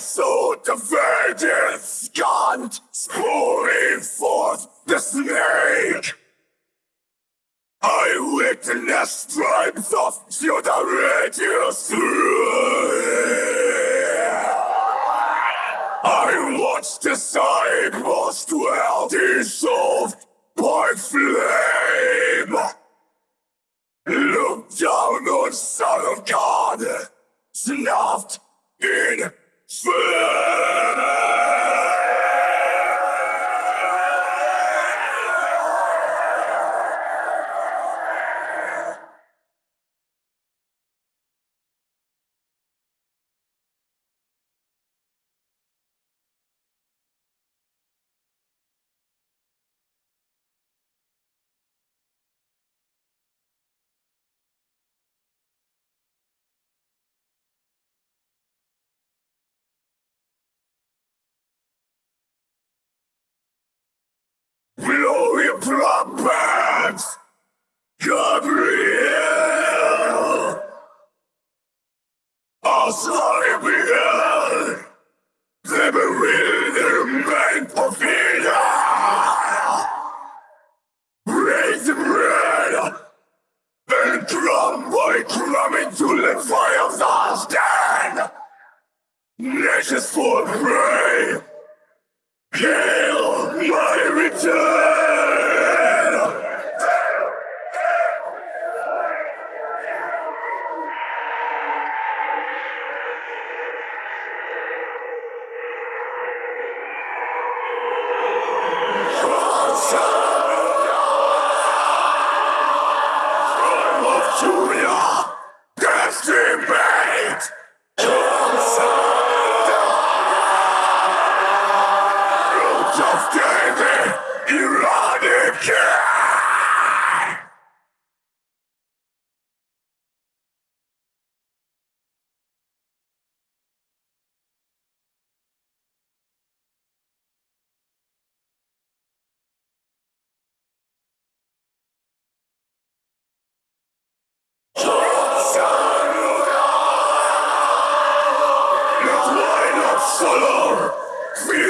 sword to vengeance, Gaunt, pouring forth the snake. I witness stripes of Theodoritus I watched the disciples dwell dissolved by flame. Look down on Son of God, snuffed in flame. Trumpets! Gabriel! Asaribiel! The bewilderment of Vida! Raise the bread! And drum by drum into the fires of stand! Nations for prey! Hail my return! to it. Solar! Fear